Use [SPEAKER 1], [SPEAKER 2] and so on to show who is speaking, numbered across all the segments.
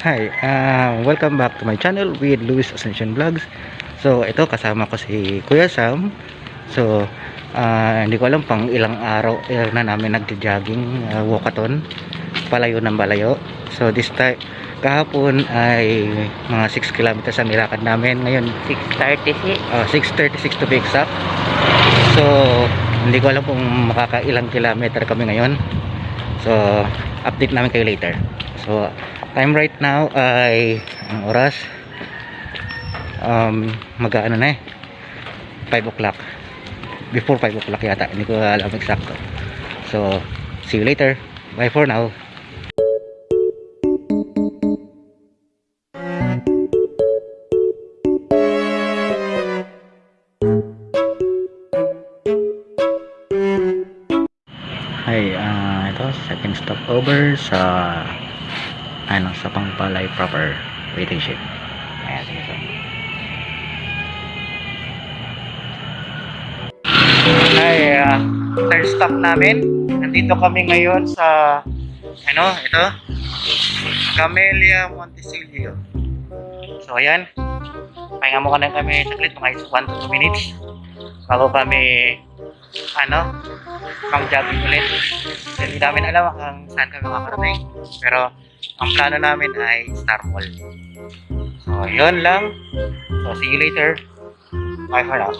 [SPEAKER 1] Hi, uh, welcome back to my channel with Luis Ascension Vlogs. So, ito kasama ko si Kuya Sam. So, uh, hindi ko alam pang ilang araw ilang na namin nagja-jogging, uh, walkathon, palayo ng balayo. So, this time, kahapon ay mga 6 kilometers ang nilakad namin. Ngayon,
[SPEAKER 2] 6.36.
[SPEAKER 1] uh, 6.36 to be exact. So, hindi ko alam kung makakailang kilometer kami ngayon. So, update namin kayo later. So, time right now ay ang oras? Um, mag-ano na eh. 5 o'clock. Before 5 o'clock yata hindi ko alam exacto so see you later. Bye for now. Hi, ah ito second stop over sa ano sa Pangpalay proper waiting shed. Ayan, sige so. Hi, ah, third stop namin. Nandito kami ngayon sa ano, ito Camellia Montesilio. So ayan, pahinga mo ka na kami saglit, mga 1 to 2 minutes bago kami ano, pang jogging ulit. Hindi namin alam kung saan kami makakarating. Pero ang plano namin ay Star Mall. So, yun lang. So, see you later. Bye for now.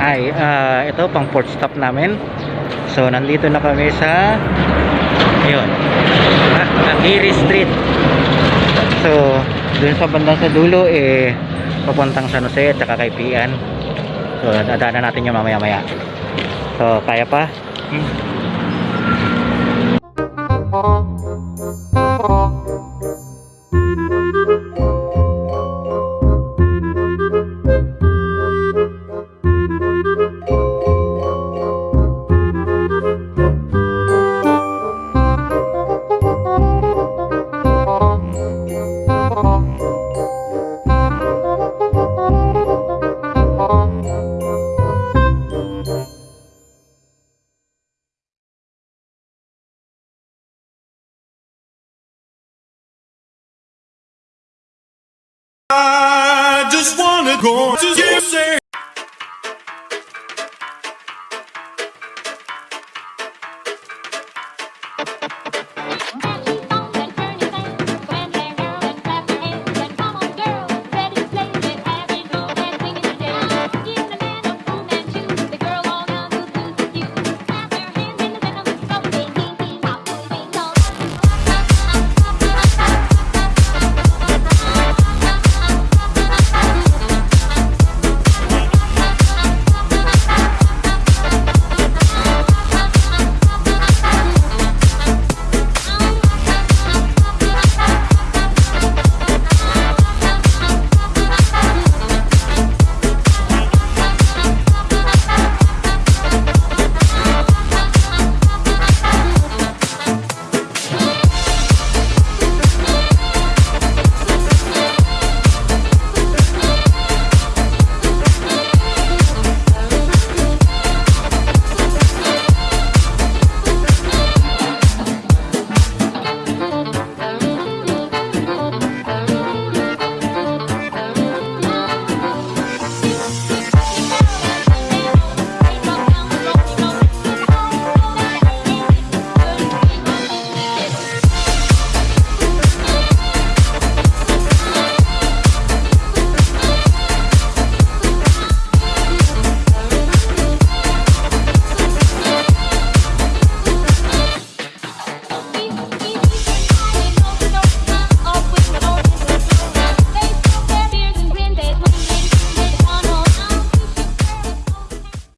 [SPEAKER 1] Hi, ah ito pang port stop namin. So, nandito na kami sa ayun, Agiri Street. So, dun sa bandang sa dulo eh papuntang San Jose at saka kay Pian. So, dadaanan natin yung mamaya-maya. So, kaya pa? Hmm.
[SPEAKER 3] I just wanna go to you say